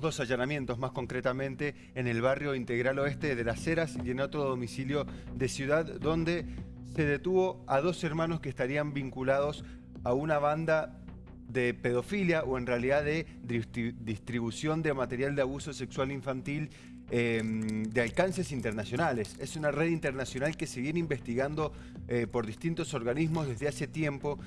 dos allanamientos más concretamente en el barrio Integral Oeste de Las Heras y en otro domicilio de Ciudad donde se detuvo a dos hermanos que estarían vinculados a una banda de pedofilia o en realidad de distribución de material de abuso sexual infantil em, de alcances internacionales. Es una red internacional que se viene investigando eh, por distintos organismos desde hace tiempo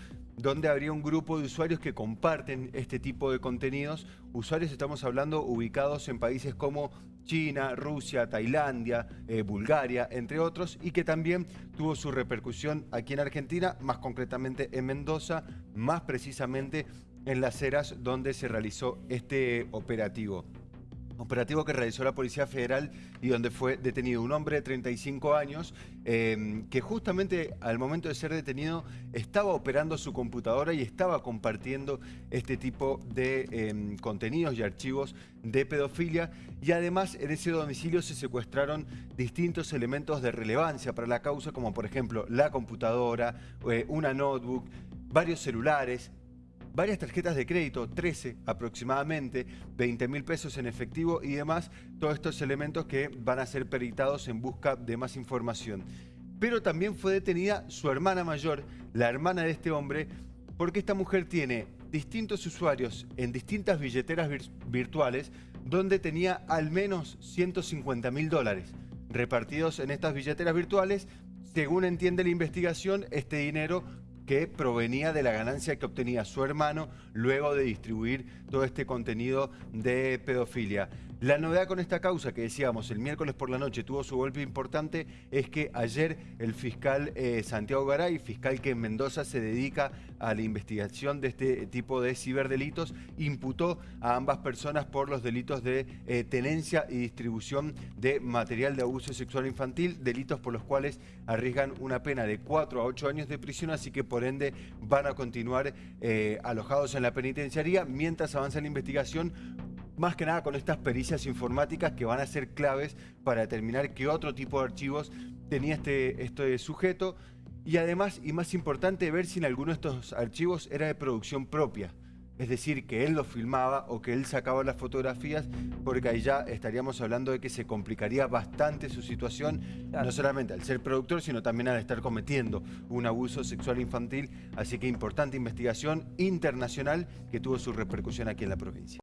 donde habría un grupo de usuarios que comparten este tipo de contenidos. Usuarios estamos hablando ubicados en países como China, Rusia, Tailandia, eh, Bulgaria, entre otros, y que también tuvo su repercusión aquí en Argentina, más concretamente en Mendoza, más precisamente en Las Heras, donde se realizó este operativo operativo que realizó la Policía Federal y donde fue detenido un hombre de 35 años em, que justamente al momento de ser detenido estaba operando su computadora y estaba compartiendo este tipo de em, contenidos y archivos de pedofilia. Y además en ese domicilio se secuestraron distintos elementos de relevancia para la causa como por ejemplo la computadora, eh, una notebook, varios celulares, varias tarjetas de crédito, 13 aproximadamente, 20 mil pesos en efectivo y demás, todos estos elementos que van a ser peritados en busca de más información. Pero también fue detenida su hermana mayor, la hermana de este hombre, porque esta mujer tiene distintos usuarios en distintas billeteras virtuales donde tenía al menos 150 mil dólares repartidos en estas billeteras virtuales. Según entiende la investigación, este dinero que provenía de la ganancia que obtenía su hermano luego de distribuir todo este contenido de pedofilia. La novedad con esta causa que decíamos el miércoles por la noche tuvo su golpe importante es que ayer el fiscal eh, Santiago Garay, fiscal que en Mendoza se dedica a la investigación de este tipo de ciberdelitos, imputó a ambas personas por los delitos de eh, tenencia y distribución de material de abuso sexual infantil, delitos por los cuales arriesgan una pena de 4 a 8 años de prisión, así que por ende van a continuar eh, alojados en la penitenciaría. Mientras avanza la investigación más que nada con estas pericias informáticas que van a ser claves para determinar qué otro tipo de archivos tenía este, este sujeto y además, y más importante, ver si en alguno de estos archivos era de producción propia. Es decir, que él lo filmaba o que él sacaba las fotografías, porque ahí ya estaríamos hablando de que se complicaría bastante su situación, no solamente al ser productor, sino también al estar cometiendo un abuso sexual infantil. Así que importante investigación internacional que tuvo su repercusión aquí en la provincia.